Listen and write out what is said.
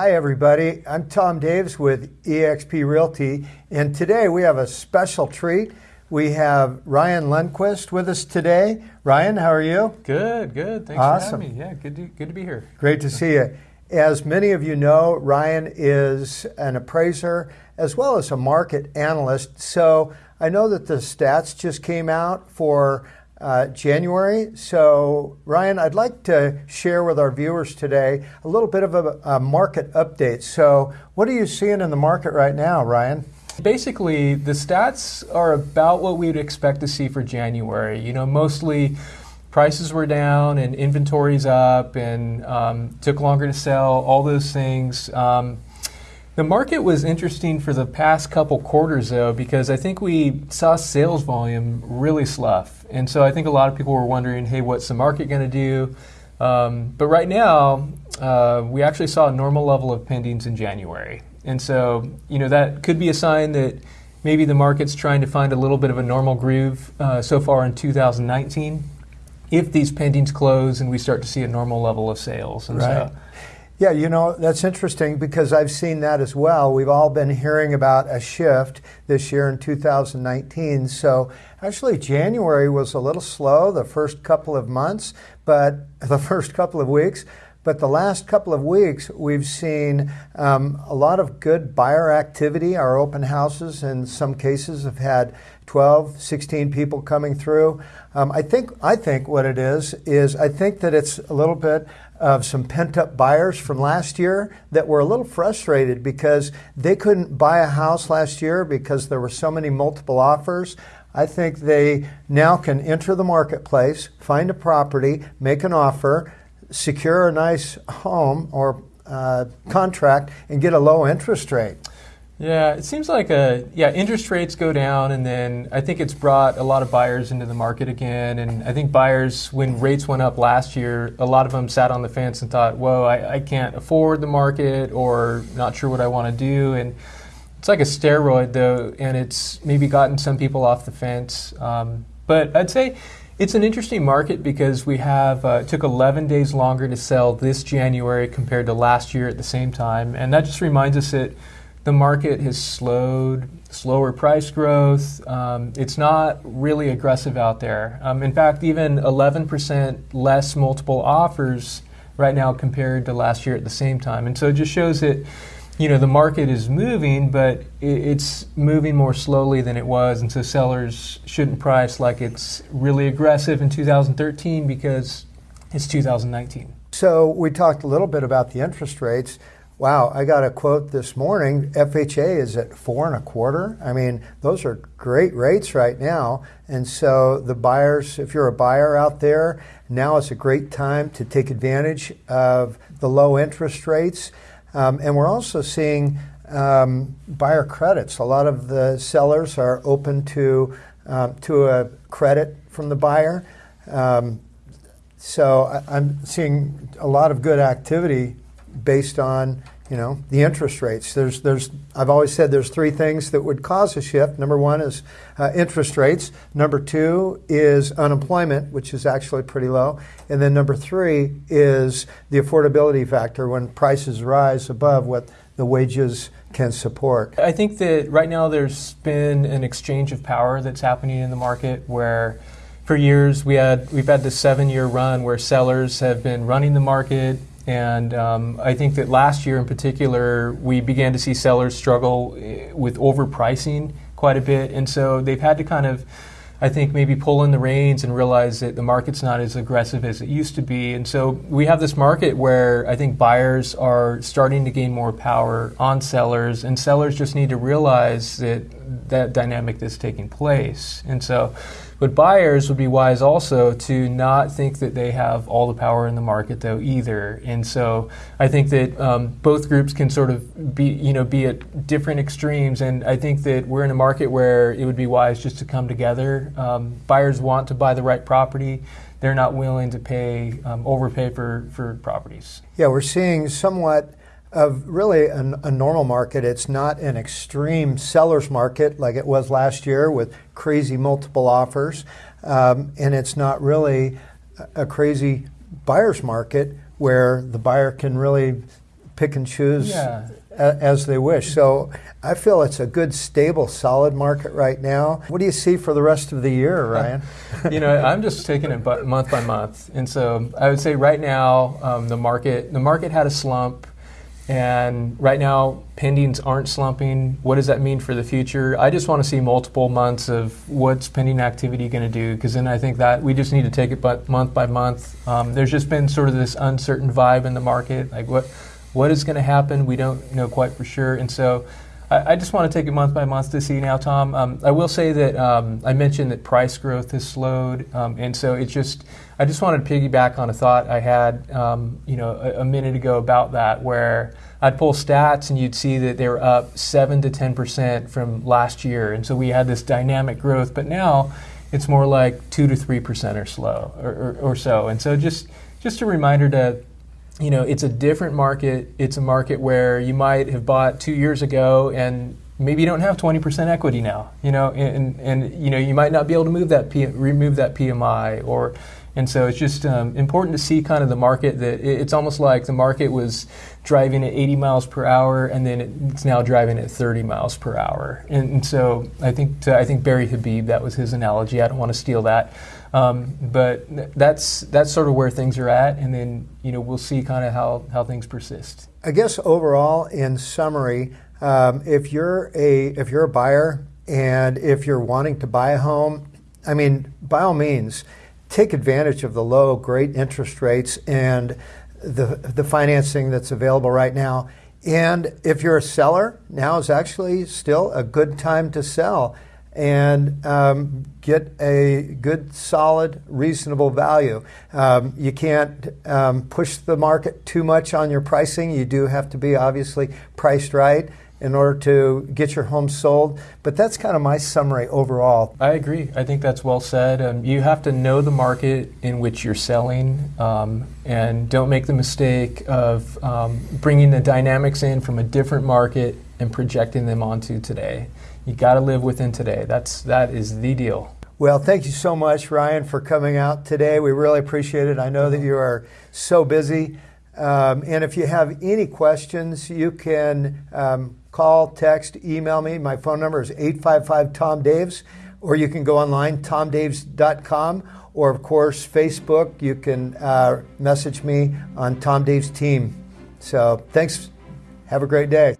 Hi, everybody. I'm Tom Daves with eXp Realty, and today we have a special treat. We have Ryan Lundquist with us today. Ryan, how are you? Good, good. Thanks Awesome. for having me. Yeah, good to, good to be here. Great to see you. As many of you know, Ryan is an appraiser as well as a market analyst. So I know that the stats just came out for uh, January. So, Ryan, I'd like to share with our viewers today a little bit of a, a market update. So, what are you seeing in the market right now, Ryan? Basically, the stats are about what we would expect to see for January. You know, mostly prices were down and inventories up and um, took longer to sell, all those things. Um, the market was interesting for the past couple quarters, though, because I think we saw sales volume really slough. And so I think a lot of people were wondering, hey, what's the market going to do? Um, but right now, uh, we actually saw a normal level of pendings in January. And so, you know, that could be a sign that maybe the market's trying to find a little bit of a normal groove uh, so far in 2019 if these pendings close and we start to see a normal level of sales. And Right. so Yeah, you know, that's interesting because I've seen that as well. We've all been hearing about a shift this year in 2019. So actually, January was a little slow the first couple of months, but the first couple of weeks. But the last couple of weeks, we've seen um, a lot of good buyer activity. Our open houses, in some cases, have had 12, 16 people coming through. Um, I think I think what it is is I think that it's a little bit of some pent up buyers from last year that were a little frustrated because they couldn't buy a house last year because there were so many multiple offers. I think they now can enter the marketplace, find a property, make an offer, secure a nice home or uh, contract, and get a low interest rate. Yeah, it seems like a yeah interest rates go down, and then I think it's brought a lot of buyers into the market again. And I think buyers, when rates went up last year, a lot of them sat on the fence and thought, "Whoa, I, I can't afford the market, or not sure what I want to do." And it's like a steroid, though, and it's maybe gotten some people off the fence. Um, but I'd say it's an interesting market because we have uh, took 11 days longer to sell this January compared to last year at the same time, and that just reminds us that the market has slowed, slower price growth. Um, it's not really aggressive out there. Um, in fact, even 11% less multiple offers right now compared to last year at the same time. And so it just shows that you know the market is moving, but it's moving more slowly than it was, and so sellers shouldn't price like it's really aggressive in 2013 because it's 2019. So we talked a little bit about the interest rates. Wow, I got a quote this morning. FHA is at four and a quarter. I mean, those are great rates right now. And so the buyers, if you're a buyer out there, now is a great time to take advantage of the low interest rates. Um, and we're also seeing um, buyer credits. A lot of the sellers are open to um, to a credit from the buyer. Um, so I, I'm seeing a lot of good activity based on you know the interest rates. There's there's I've always said there's three things that would cause a shift. Number one is uh, interest rates. Number two is unemployment, which is actually pretty low, and then number three is the affordability factor when prices rise above what the wages can support. I think that right now there's been an exchange of power that's happening in the market where for years we had we've had this seven year run where sellers have been running the market and um, I think that last year in particular we began to see sellers struggle eh, with overpricing quite a bit and so they've had to kind of I think maybe pull in the reins and realize that the market's not as aggressive as it used to be. And so we have this market where I think buyers are starting to gain more power on sellers, and sellers just need to realize that that dynamic that's taking place. And so, but buyers would be wise also to not think that they have all the power in the market, though, either. And so I think that um, both groups can sort of be, you know, be at different extremes. And I think that we're in a market where it would be wise just to come together. Um, buyers want to buy the right property. They're not willing to pay um, overpay for, for properties. Yeah, we're seeing somewhat of really a, a normal market. It's not an extreme seller's market like it was last year with crazy multiple offers, um, and it's not really a, a crazy buyer's market where the buyer can really pick and choose Yeah. a- as they wish. So I feel it's a good, stable, solid market right now. What do you see for the rest of the year, Ryan? you know, I'm just taking it month by month, and so I would say right now um, the market the market had a slump, and right now pendings aren't slumping. What does that mean for the future? I just want to see multiple months of what's pending activity going to do, because then I think that we just need to take it but month by month. Um, there's just been sort of this uncertain vibe in the market, like what what is going to happen? We don't know quite for sure, and so. I I just want to take it month by month to see now, Tom. Um, I will say that um, I mentioned that price growth has slowed, um, and so it's just I just wanted to piggyback on a thought I had, um, you know, a, a minute ago about that, where I'd pull stats and you'd see that they were up seven to ten percent from last year, and so we had this dynamic growth. But now it's more like two to three percent or slow or, or, or so, and so just just a reminder to you know, it's a different market. It's a market where you might have bought two years ago and maybe you don't have 20% equity now, you know, and, and, you know, you might not be able to move that, P, remove that PMI or, and so it's just um, important to see kind of the market that it, it's almost like the market was driving at 80 miles per hour and then it, it's now driving at 30 miles per hour. And, and so I think, to, I think Barry Habib, that was his analogy. I don't want to steal that. Um, but that's that's sort of where things are at, and then you know we'll see kind of how, how things persist. I guess overall, in summary, um, if you're a if you're a buyer and if you're wanting to buy a home, I mean, by all means, take advantage of the low, great interest rates and the the financing that's available right now. And if you're a seller, now is actually still a good time to sell and um, get a good, solid, reasonable value. Um, you can't um, push the market too much on your pricing. You do have to be obviously priced right in order to get your home sold. But that's kind of my summary overall. I agree. I think that's well said. Um, you have to know the market in which you're selling, um, and don't make the mistake of um, bringing the dynamics in from a different market and projecting them onto today. You got to live within today. That's that is the deal. Well, thank you so much, Ryan, for coming out today. We really appreciate it. I know that you are so busy. Um, and if you have any questions, you can um, call, text, email me. My phone number is 855 Tom Daves, or you can go online, tomdaves.com, or of course, Facebook. You can uh, message me on Tom Dave's team. So thanks. Have a great day.